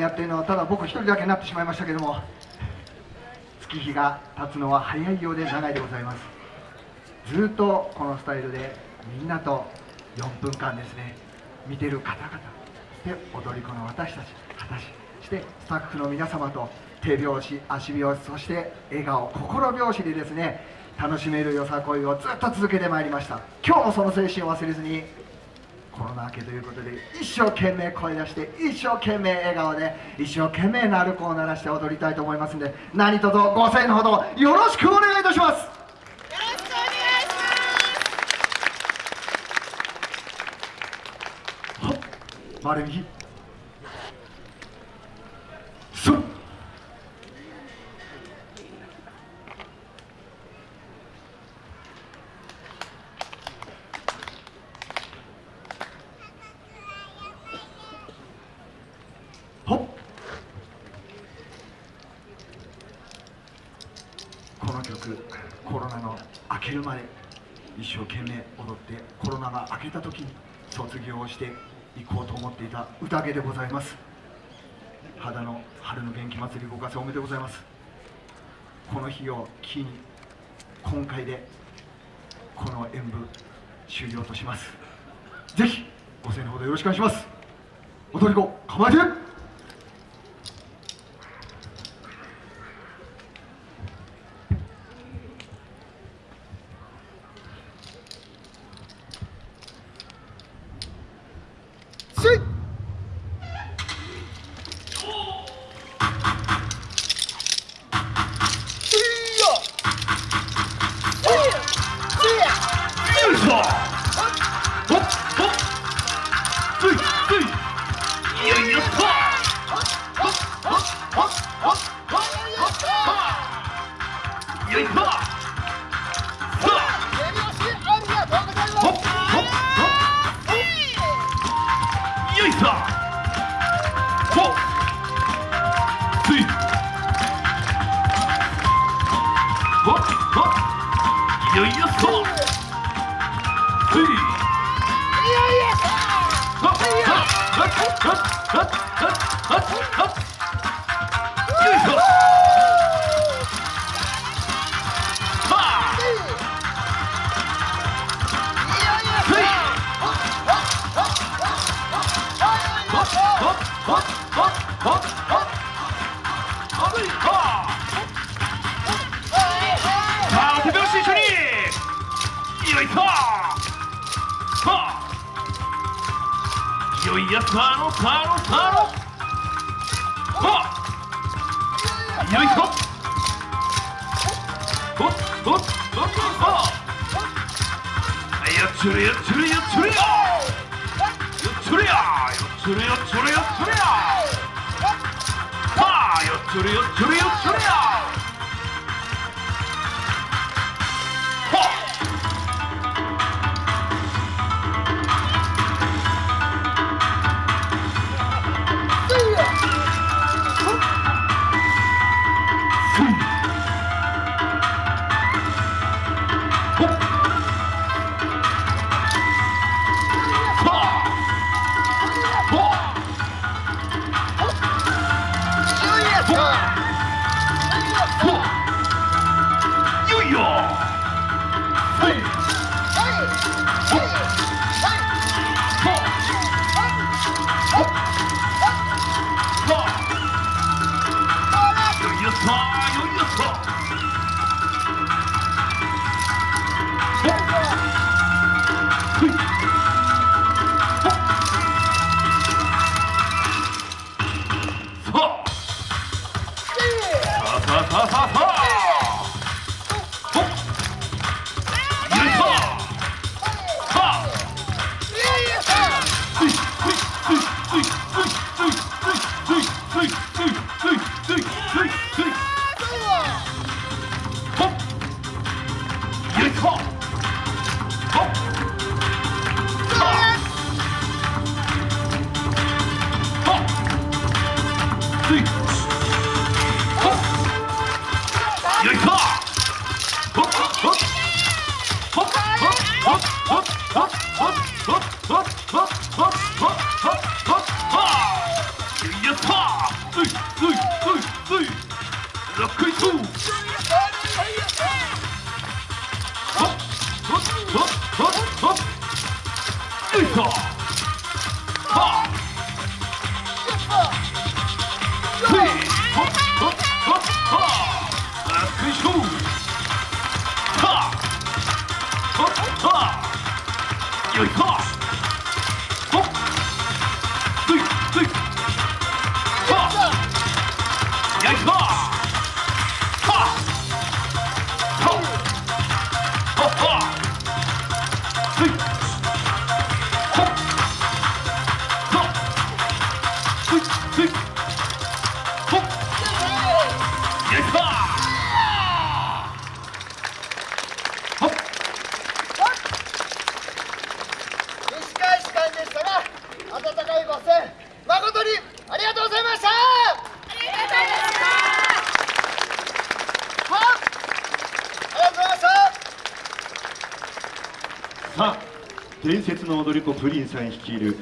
やってるのはただ僕一人だけになってしまいましたけども月日が経つのは早いようで長いでございます。ずっとこのスタイルでみんなと4分間ですね見てる方々そして踊り子の私たち私そしてスタッフの皆様と手拍子足拍子そして笑顔心拍子でですね楽しめるよさこいをずっと続けてまいりました。今日もその精神を忘れずにコロナ明けということで一生懸命声出して一生懸命笑顔で一生懸命鳴子を鳴らして踊りたいと思いますので何卒ご声援のほどよろしくお願いいたします。よろしくお願いします。はっそっはっこの曲コロナの明けるまで一生懸命踊ってコロナが明けた時に卒業をしていこうと思っていた宴でございます。肌の春の元気祭りご活躍おめでとうございます。この日を機に今回でこの演舞終了とします。ぜひご声援のほどよろしくお願いします。踊り子構えてほっほっよいよっとついはっはっはっはっはっはっはっよいしょ。よいしょはあよいやさのさのさのはあ。よいしょ。ほっほっほっはあよっちょれよっちょれよっちょれよ。よっちょれやっちょれよっちょれよっちょれやはあよっちょれよっちょれよっちょれやよいしょ Let's go. 嘿。伝説の踊り子プリンさん率いる